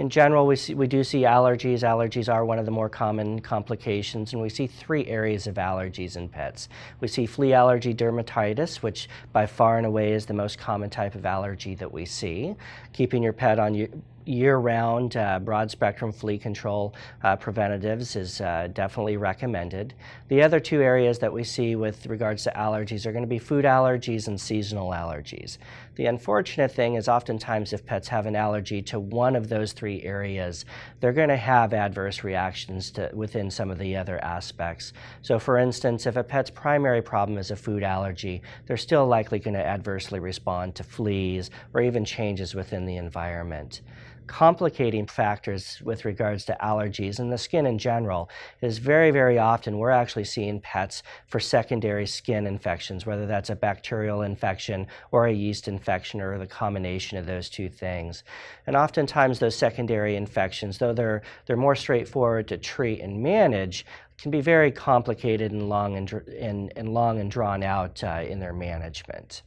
In general, we, see, we do see allergies. Allergies are one of the more common complications, and we see three areas of allergies in pets. We see flea allergy dermatitis, which by far and away is the most common type of allergy that we see. Keeping your pet on year-round uh, broad-spectrum flea control uh, preventatives is uh, definitely recommended. The other two areas that we see with regards to allergies are going to be food allergies and seasonal allergies. The unfortunate thing is oftentimes if pets have an allergy to one of those three areas, they're going to have adverse reactions to, within some of the other aspects. So for instance, if a pet's primary problem is a food allergy, they're still likely going to adversely respond to fleas or even changes within the environment complicating factors with regards to allergies and the skin in general is very, very often we're actually seeing pets for secondary skin infections, whether that's a bacterial infection or a yeast infection or the combination of those two things. And oftentimes those secondary infections, though they're, they're more straightforward to treat and manage, can be very complicated and long and, and, and long and drawn out uh, in their management.